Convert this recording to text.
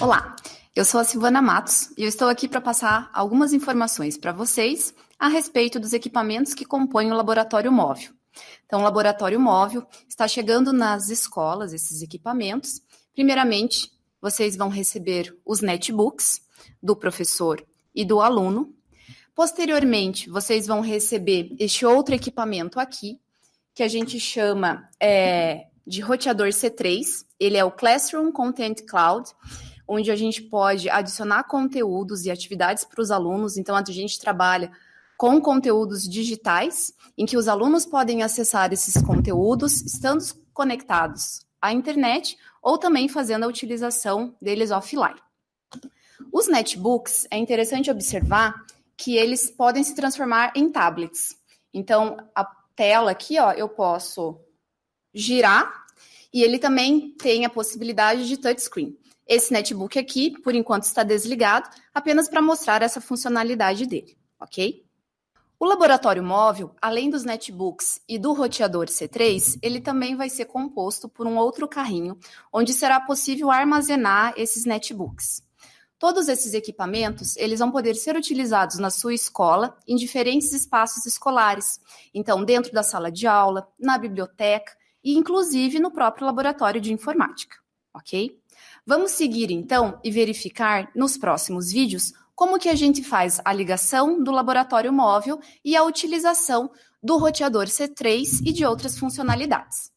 Olá, eu sou a Silvana Matos e eu estou aqui para passar algumas informações para vocês a respeito dos equipamentos que compõem o laboratório móvel. Então, o laboratório móvel está chegando nas escolas, esses equipamentos. Primeiramente, vocês vão receber os netbooks do professor e do aluno. Posteriormente, vocês vão receber este outro equipamento aqui, que a gente chama é, de roteador C3. Ele é o Classroom Content Cloud onde a gente pode adicionar conteúdos e atividades para os alunos. Então, a gente trabalha com conteúdos digitais, em que os alunos podem acessar esses conteúdos estando conectados à internet ou também fazendo a utilização deles offline. Os netbooks, é interessante observar que eles podem se transformar em tablets. Então, a tela aqui, ó, eu posso girar e ele também tem a possibilidade de touchscreen. Esse netbook aqui, por enquanto, está desligado, apenas para mostrar essa funcionalidade dele, ok? O laboratório móvel, além dos netbooks e do roteador C3, ele também vai ser composto por um outro carrinho, onde será possível armazenar esses netbooks. Todos esses equipamentos, eles vão poder ser utilizados na sua escola, em diferentes espaços escolares. Então, dentro da sala de aula, na biblioteca e, inclusive, no próprio laboratório de informática, ok? Vamos seguir então e verificar nos próximos vídeos como que a gente faz a ligação do laboratório móvel e a utilização do roteador C3 e de outras funcionalidades.